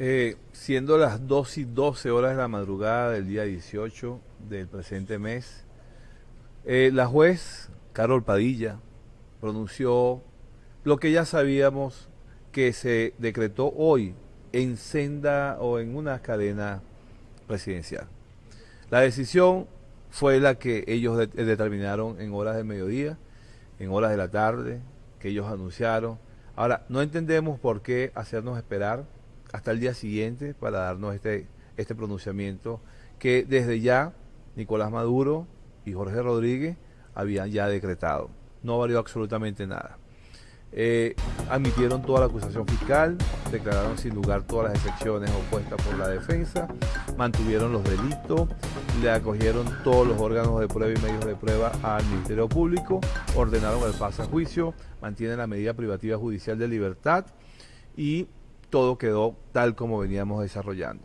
Eh, siendo las 2 y 12 horas de la madrugada del día 18 del presente mes, eh, la juez Carol Padilla pronunció lo que ya sabíamos que se decretó hoy en senda o en una cadena presidencial. La decisión fue la que ellos determinaron en horas de mediodía, en horas de la tarde, que ellos anunciaron. Ahora, no entendemos por qué hacernos esperar hasta el día siguiente para darnos este, este pronunciamiento que desde ya Nicolás Maduro y Jorge Rodríguez habían ya decretado. No valió absolutamente nada. Eh, admitieron toda la acusación fiscal, declararon sin lugar todas las excepciones opuestas por la defensa, mantuvieron los delitos, le acogieron todos los órganos de prueba y medios de prueba al Ministerio Público, ordenaron el paso a juicio, mantienen la medida privativa judicial de libertad y todo quedó tal como veníamos desarrollando.